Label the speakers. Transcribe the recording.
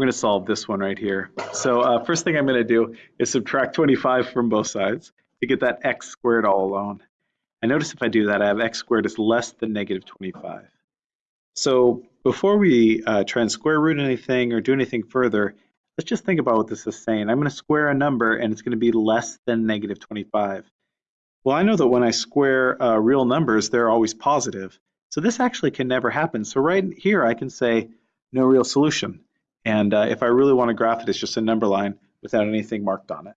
Speaker 1: we're going to solve this one right here. So uh, first thing I'm going to do is subtract 25 from both sides to get that x squared all alone. And notice if I do that, I have x squared is less than negative 25. So before we uh, try and square root anything or do anything further, let's just think about what this is saying. I'm going to square a number and it's going to be less than negative 25. Well, I know that when I square uh, real numbers, they're always positive. So this actually can never happen. So right here, I can say no real solution. And uh, if I really want to graph it, it's just a number line without anything marked on it.